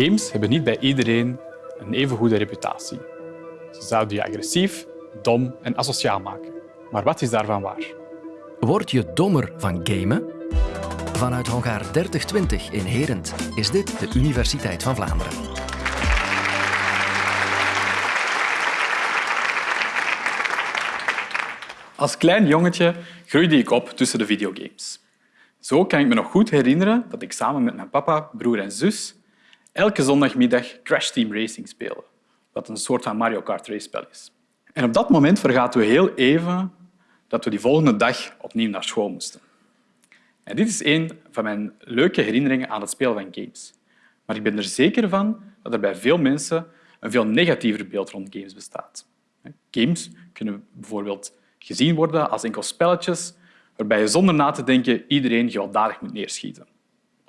Games hebben niet bij iedereen een even goede reputatie. Ze zouden je agressief, dom en asociaal maken. Maar wat is daarvan waar? Word je dommer van gamen? Vanuit Hongaar 3020 in Herent is dit de Universiteit van Vlaanderen. Als klein jongetje groeide ik op tussen de videogames. Zo kan ik me nog goed herinneren dat ik samen met mijn papa, broer en zus elke zondagmiddag Crash Team Racing spelen, wat een soort van Mario Kart race-spel is. En op dat moment vergaten we heel even dat we die volgende dag opnieuw naar school moesten. En dit is een van mijn leuke herinneringen aan het spelen van games. Maar ik ben er zeker van dat er bij veel mensen een veel negatiever beeld rond games bestaat. Games kunnen bijvoorbeeld gezien worden als enkel spelletjes waarbij je zonder na te denken iedereen gewelddadig moet neerschieten.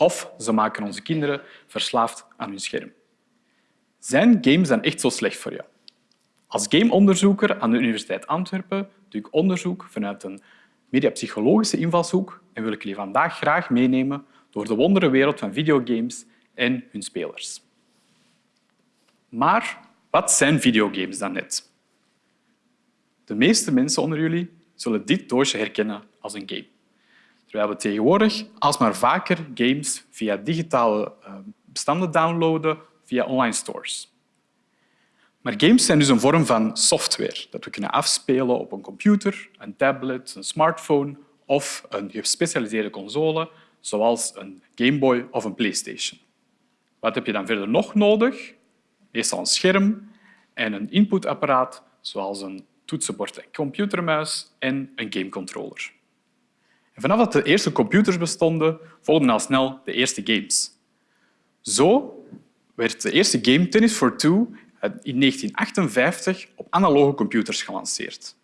Of ze maken onze kinderen verslaafd aan hun scherm. Zijn games dan echt zo slecht voor je? Als gameonderzoeker aan de Universiteit Antwerpen doe ik onderzoek vanuit een mediapsychologische invalshoek en wil ik jullie vandaag graag meenemen door de wonderenwereld van videogames en hun spelers. Maar wat zijn videogames dan net? De meeste mensen onder jullie zullen dit doosje herkennen als een game. Terwijl we tegenwoordig alsmaar vaker games via digitale eh, bestanden downloaden via online stores. Maar games zijn dus een vorm van software dat we kunnen afspelen op een computer, een tablet, een smartphone of een gespecialiseerde console, zoals een Game Boy of een PlayStation. Wat heb je dan verder nog nodig? Meestal een scherm en een inputapparaat, zoals een toetsenbord en computermuis en een gamecontroller. Vanaf dat de eerste computers bestonden, volgden al snel de eerste games. Zo werd de eerste game Tennis for Two in 1958 op analoge computers gelanceerd.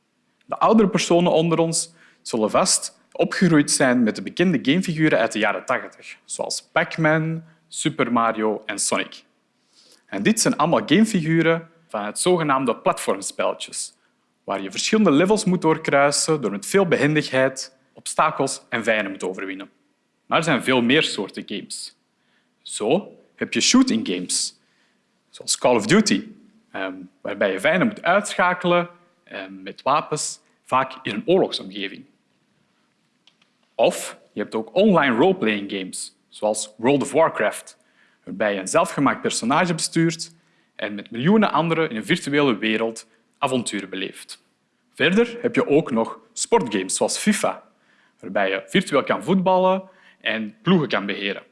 De oudere personen onder ons zullen vast opgegroeid zijn met de bekende gamefiguren uit de jaren 80, zoals Pac-Man, Super Mario en Sonic. En dit zijn allemaal gamefiguren van het zogenaamde platformspelletjes, waar je verschillende levels moet doorkruisen door met veel behendigheid obstakels en vijanden moet overwinnen. Maar er zijn veel meer soorten games. Zo heb je shooting games, zoals Call of Duty, ehm, waarbij je vijanden moet uitschakelen ehm, met wapens, vaak in een oorlogsomgeving. Of je hebt ook online roleplaying games, zoals World of Warcraft, waarbij je een zelfgemaakt personage bestuurt en met miljoenen anderen in een virtuele wereld avonturen beleeft. Verder heb je ook nog sportgames zoals FIFA, waarbij je virtueel kan voetballen en ploegen kan beheren.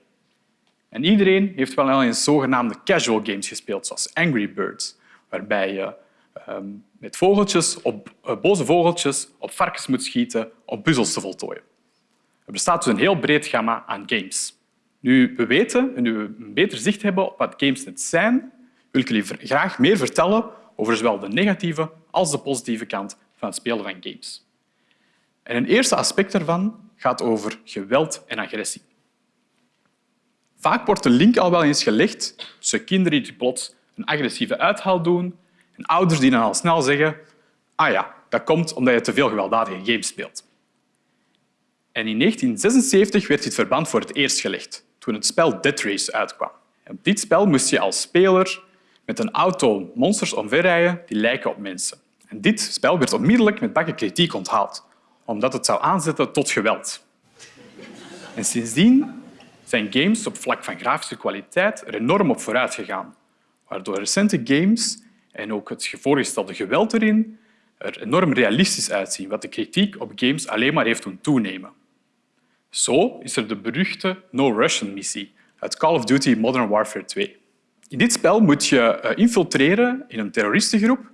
En iedereen heeft wel eens zogenaamde casual games gespeeld, zoals Angry Birds, waarbij je ehm, met vogeltjes op, uh, boze vogeltjes op varkens moet schieten om puzzels te voltooien. Er bestaat dus een heel breed gamma aan games. Nu we weten en nu we een beter zicht hebben op wat games net zijn, wil ik jullie graag meer vertellen over zowel de negatieve als de positieve kant van het spelen van games. En een eerste aspect daarvan gaat over geweld en agressie. Vaak wordt de link al wel eens gelegd tussen kinderen die plots een agressieve uithaal doen en ouders die dan al snel zeggen ah ja, dat komt omdat je te veel gewelddadige games speelt. En in 1976 werd dit verband voor het eerst gelegd, toen het spel Death Race uitkwam. op dit spel moest je als speler met een auto monsters omverrijden die lijken op mensen. En dit spel werd onmiddellijk met bakken kritiek onthaald, omdat het zou aanzetten tot geweld. En sindsdien zijn games op vlak van grafische kwaliteit er enorm op vooruit gegaan, waardoor recente games en ook het voorgestelde geweld erin er enorm realistisch uitzien, wat de kritiek op games alleen maar heeft doen toenemen. Zo is er de beruchte No Russian missie uit Call of Duty Modern Warfare 2. In dit spel moet je eh, infiltreren in een terroristengroep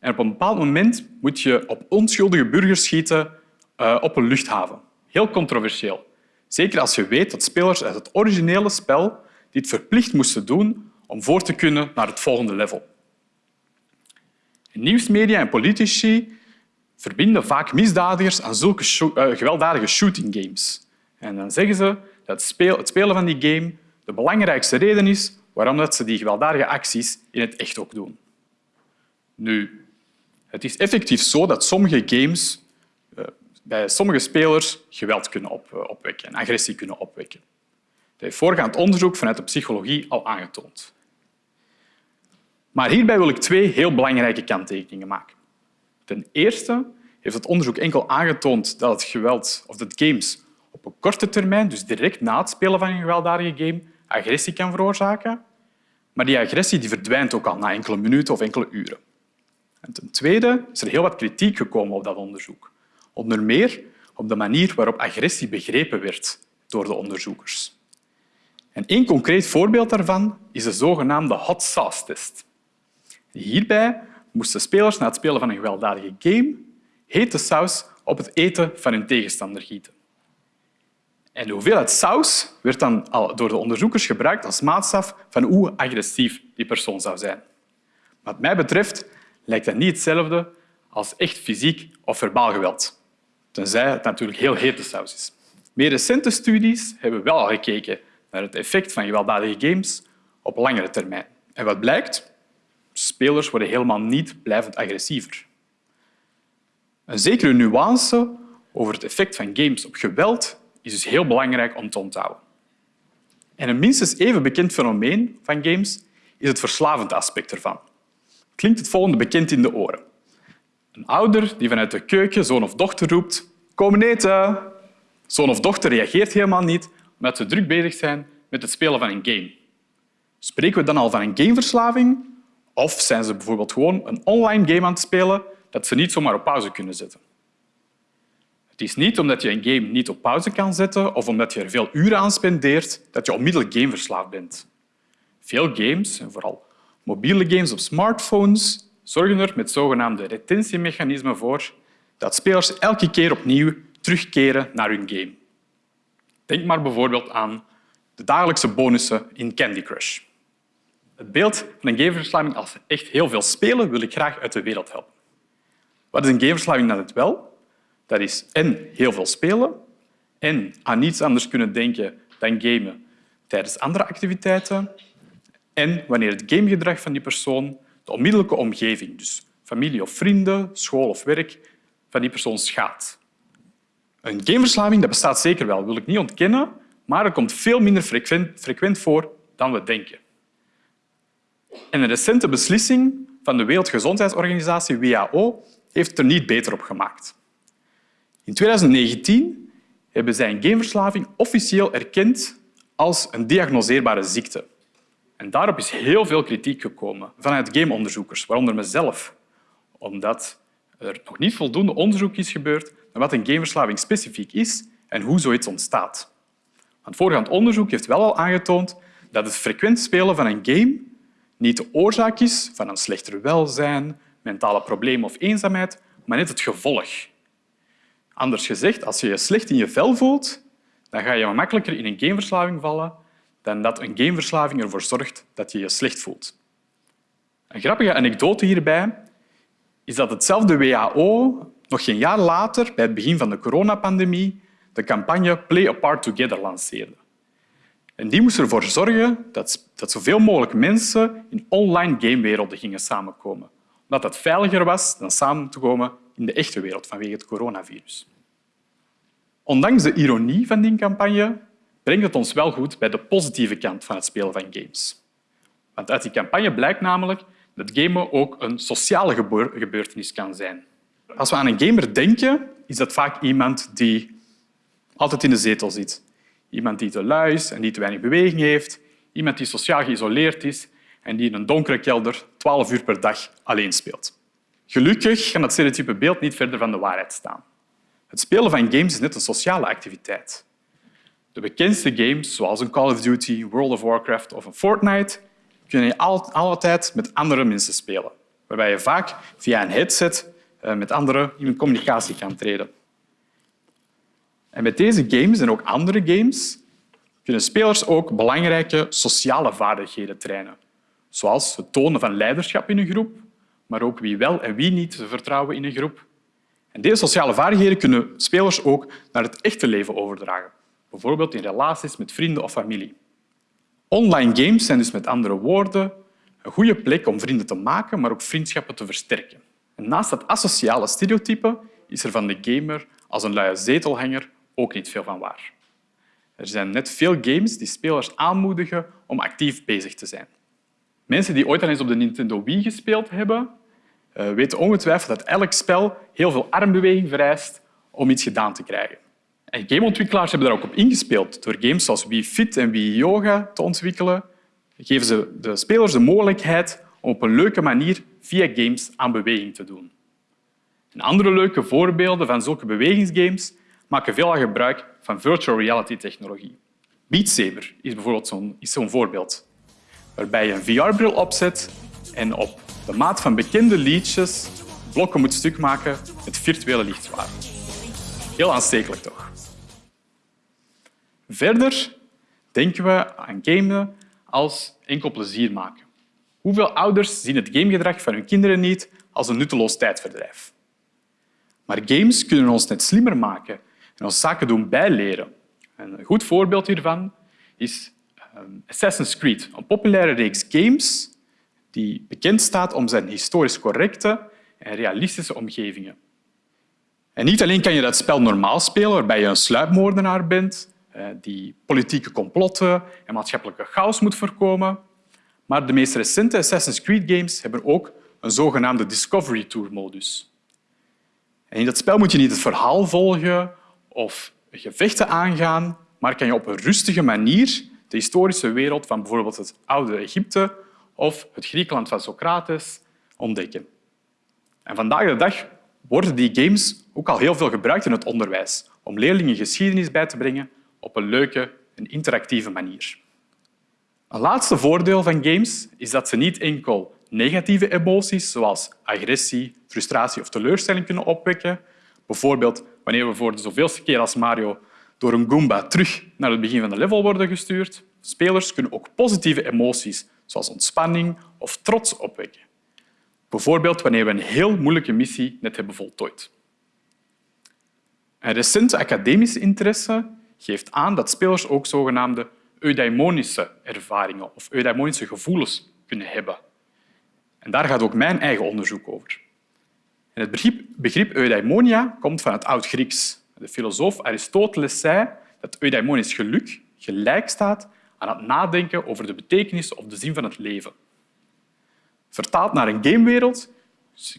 en op een bepaald moment moet je op onschuldige burgers schieten uh, op een luchthaven. Heel controversieel. Zeker als je weet dat spelers uit het originele spel dit verplicht moesten doen om voor te kunnen naar het volgende level. Nieuwsmedia en politici verbinden vaak misdadigers aan zulke uh, gewelddadige shooting games. En dan zeggen ze dat het spelen van die game de belangrijkste reden is waarom dat ze die gewelddadige acties in het echt ook doen. Nu, het is effectief zo dat sommige games eh, bij sommige spelers geweld kunnen eh, opwekken en agressie kunnen opwekken. heeft voorgaand onderzoek vanuit de psychologie al aangetoond. Maar hierbij wil ik twee heel belangrijke kanttekeningen maken. Ten eerste heeft het onderzoek enkel aangetoond dat het geweld of dat games op een korte termijn, dus direct na het spelen van een gewelddadige game, agressie kan veroorzaken. Maar die agressie die verdwijnt ook al na enkele minuten of enkele uren. En ten tweede is er heel wat kritiek gekomen op dat onderzoek. Onder meer op de manier waarop agressie begrepen werd door de onderzoekers. En één concreet voorbeeld daarvan is de zogenaamde hot sauce test. Hierbij moesten spelers na het spelen van een gewelddadige game hete saus op het eten van hun tegenstander gieten. En de hoeveelheid saus werd dan door de onderzoekers gebruikt als maatstaf van hoe agressief die persoon zou zijn. Wat mij betreft lijkt dat niet hetzelfde als echt fysiek of verbaal geweld. Tenzij het natuurlijk heel hete saus is. Meer recente studies hebben wel gekeken naar het effect van gewelddadige games op langere termijn. En wat blijkt? Spelers worden helemaal niet blijvend agressiever. Een zekere nuance over het effect van games op geweld is dus heel belangrijk om te onthouden. En een minstens even bekend fenomeen van games is het verslavend aspect ervan. Klinkt het volgende bekend in de oren. Een ouder die vanuit de keuken zoon of dochter roept Kom eten! Zoon of dochter reageert helemaal niet omdat ze druk bezig zijn met het spelen van een game. Spreken we dan al van een gameverslaving? Of zijn ze bijvoorbeeld gewoon een online game aan het spelen dat ze niet zomaar op pauze kunnen zetten? Het is niet omdat je een game niet op pauze kan zetten of omdat je er veel uren aan spendeert dat je onmiddellijk gameverslaafd bent. Veel games, en vooral mobiele games op smartphones, zorgen er met zogenaamde retentiemechanismen voor dat spelers elke keer opnieuw terugkeren naar hun game. Denk maar bijvoorbeeld aan de dagelijkse bonussen in Candy Crush. Het beeld van een gameverslaving als echt heel veel spelen wil ik graag uit de wereld helpen. Wat is een gameverslaving dan het wel? Dat is en heel veel spelen en aan niets anders kunnen denken dan gamen tijdens andere activiteiten en wanneer het gamegedrag van die persoon de onmiddellijke omgeving, dus familie of vrienden, school of werk, van die persoon schaadt. Een gameverslaving dat bestaat zeker wel, wil ik niet ontkennen, maar het komt veel minder frequent, voor dan we denken. En een recente beslissing van de Wereldgezondheidsorganisatie WHO heeft er niet beter op gemaakt. In 2019 hebben zij een gameverslaving officieel erkend als een diagnoseerbare ziekte. En daarop is heel veel kritiek gekomen vanuit gameonderzoekers, waaronder mezelf, omdat er nog niet voldoende onderzoek is gebeurd naar wat een gameverslaving specifiek is en hoe zoiets ontstaat. Want voorgaand onderzoek heeft wel al aangetoond dat het frequent spelen van een game niet de oorzaak is van een slechter welzijn, mentale problemen of eenzaamheid, maar net het gevolg. Anders gezegd, als je je slecht in je vel voelt, dan ga je makkelijker in een gameverslaving vallen dan dat een gameverslaving ervoor zorgt dat je je slecht voelt. Een grappige anekdote hierbij is dat hetzelfde WHO nog geen jaar later, bij het begin van de coronapandemie, de campagne Play Apart Together lanceerde. En die moest ervoor zorgen dat, dat zoveel mogelijk mensen in online gamewerelden gingen samenkomen. Omdat dat veiliger was dan samen te komen in de echte wereld vanwege het coronavirus. Ondanks de ironie van die campagne brengt het ons wel goed bij de positieve kant van het spelen van games. Want uit die campagne blijkt namelijk dat gamen ook een sociale gebeurtenis kan zijn. Als we aan een gamer denken, is dat vaak iemand die altijd in de zetel zit. Iemand die te lui is en die te weinig beweging heeft. Iemand die sociaal geïsoleerd is en die in een donkere kelder 12 uur per dag alleen speelt. Gelukkig kan dat stereotype beeld niet verder van de waarheid staan. Het spelen van games is net een sociale activiteit. De bekendste games, zoals een Call of Duty, World of Warcraft of een Fortnite, kun je altijd met andere mensen spelen, waarbij je vaak via een headset eh, met anderen in communicatie kan treden. En met deze games en ook andere games kunnen spelers ook belangrijke sociale vaardigheden trainen, zoals het tonen van leiderschap in een groep, maar ook wie wel en wie niet vertrouwen in een groep. En deze sociale vaardigheden kunnen spelers ook naar het echte leven overdragen, bijvoorbeeld in relaties met vrienden of familie. Online games zijn dus met andere woorden een goede plek om vrienden te maken, maar ook vriendschappen te versterken. En naast dat asociale stereotype is er van de gamer als een luie zetelhanger ook niet veel van waar. Er zijn net veel games die spelers aanmoedigen om actief bezig te zijn. Mensen die ooit al eens op de Nintendo Wii gespeeld hebben, eh, weten ongetwijfeld dat elk spel heel veel armbeweging vereist om iets gedaan te krijgen. En gameontwikkelaars hebben daar ook op ingespeeld. Door games zoals Wii Fit en Wii Yoga te ontwikkelen, geven ze de spelers de mogelijkheid om op een leuke manier via games aan beweging te doen. En andere leuke voorbeelden van zulke bewegingsgames maken veelal gebruik van virtual reality technologie. Beat Saber is bijvoorbeeld zo'n zo voorbeeld, waarbij je een VR-bril opzet en op de maat van bekende liedjes blokken moet stuk maken met virtuele lichtzwaard. Heel aanstekelijk, toch? Verder denken we aan gamen als enkel plezier maken. Hoeveel ouders zien het gamegedrag van hun kinderen niet als een nutteloos tijdverdrijf? Maar games kunnen ons net slimmer maken en ons zaken doen bijleren. Een goed voorbeeld hiervan is ehm, Assassin's Creed, een populaire reeks games die bekend staat om zijn historisch correcte en realistische omgevingen. En niet alleen kan je dat spel normaal spelen, waarbij je een sluipmoordenaar bent die politieke complotten en maatschappelijke chaos moet voorkomen, maar de meest recente Assassin's Creed games hebben ook een zogenaamde Discovery Tour-modus. In dat spel moet je niet het verhaal volgen of gevechten aangaan, maar kan je op een rustige manier de historische wereld van bijvoorbeeld het oude Egypte of het Griekenland van Socrates ontdekken. En vandaag de dag worden die games ook al heel veel gebruikt in het onderwijs om leerlingen geschiedenis bij te brengen op een leuke en interactieve manier. Een laatste voordeel van games is dat ze niet enkel negatieve emoties zoals agressie, frustratie of teleurstelling kunnen opwekken. Bijvoorbeeld wanneer we voor de zoveelste keer als Mario door een Goomba terug naar het begin van de level worden gestuurd. Spelers kunnen ook positieve emoties zoals ontspanning of trots opwekken. Bijvoorbeeld wanneer we een heel moeilijke missie net hebben voltooid. Een recente academische interesse geeft aan dat spelers ook zogenaamde eudaimonische ervaringen of eudaimonische gevoelens kunnen hebben. En daar gaat ook mijn eigen onderzoek over. En het begrip, begrip eudaimonia komt van het Oud-Grieks. De filosoof Aristoteles zei dat eudaimonisch geluk gelijk staat aan het nadenken over de betekenis of de zin van het leven. Vertaald naar een gamewereld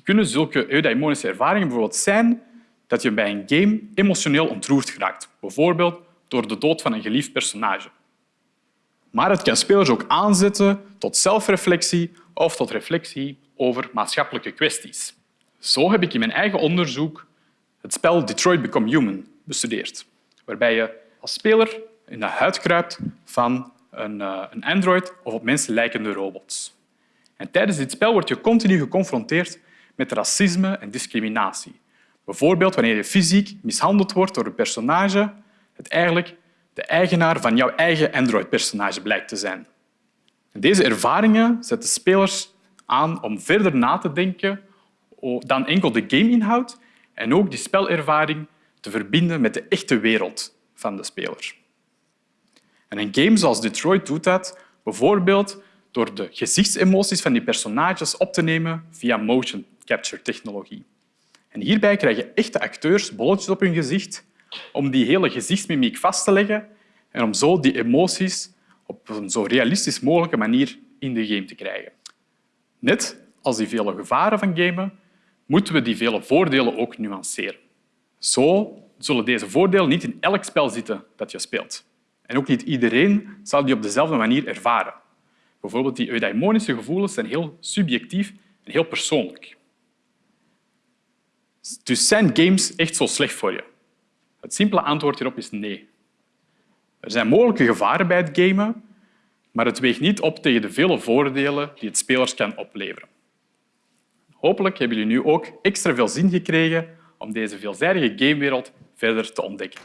kunnen zulke eudaimonische ervaringen bijvoorbeeld zijn dat je bij een game emotioneel ontroerd geraakt, bijvoorbeeld door de dood van een geliefd personage. Maar het kan spelers ook aanzetten tot zelfreflectie of tot reflectie over maatschappelijke kwesties. Zo heb ik in mijn eigen onderzoek het spel Detroit Become Human bestudeerd, waarbij je als speler in de huid kruipt van een, eh, android of op mensen lijkende robots. En tijdens dit spel word je continu geconfronteerd met racisme en discriminatie. Bijvoorbeeld wanneer je fysiek mishandeld wordt door een personage dat eigenlijk de eigenaar van jouw eigen Android-personage blijkt te zijn. Deze ervaringen zetten spelers aan om verder na te denken dan enkel de gameinhoud en ook die spelervaring te verbinden met de echte wereld van de speler. En een game zoals Detroit doet dat bijvoorbeeld door de gezichtsemoties van die personages op te nemen via motion capture technologie. En hierbij krijgen echte acteurs bolletjes op hun gezicht om die hele gezichtsmimiek vast te leggen en om zo die emoties op een zo realistisch mogelijke manier in de game te krijgen. Net als die vele gevaren van gamen, moeten we die vele voordelen ook nuanceren. Zo zullen deze voordelen niet in elk spel zitten dat je speelt. En ook niet iedereen zal die op dezelfde manier ervaren. Bijvoorbeeld die eudaimonische gevoelens zijn heel subjectief en heel persoonlijk. Dus zijn games echt zo slecht voor je? Het simpele antwoord hierop is nee. Er zijn mogelijke gevaren bij het gamen, maar het weegt niet op tegen de vele voordelen die het spelers kan opleveren. Hopelijk hebben jullie nu ook extra veel zin gekregen om deze veelzijdige gamewereld verder te ontdekken.